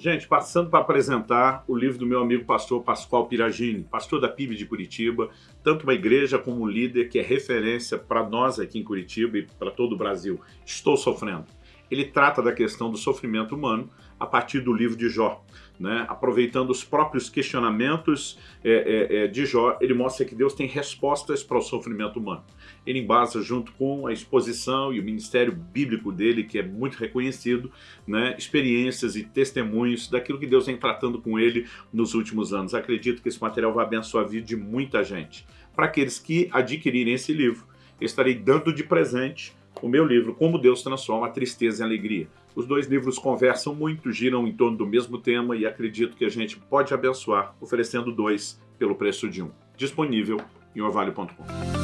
Gente, passando para apresentar o livro do meu amigo pastor Pascoal Piragini, pastor da PIB de Curitiba, tanto uma igreja como um líder que é referência para nós aqui em Curitiba e para todo o Brasil. Estou sofrendo. Ele trata da questão do sofrimento humano a partir do livro de Jó. Né? Aproveitando os próprios questionamentos é, é, é, de Jó, ele mostra que Deus tem respostas para o sofrimento humano. Ele embasa junto com a exposição e o ministério bíblico dele, que é muito reconhecido, né? experiências e testemunhos daquilo que Deus vem tratando com ele nos últimos anos. Acredito que esse material vai abençoar a vida de muita gente. Para aqueles que adquirirem esse livro, eu estarei dando de presente o meu livro Como Deus Transforma a Tristeza em Alegria. Os dois livros conversam muito, giram em torno do mesmo tema e acredito que a gente pode abençoar oferecendo dois pelo preço de um. Disponível em orvalho.com.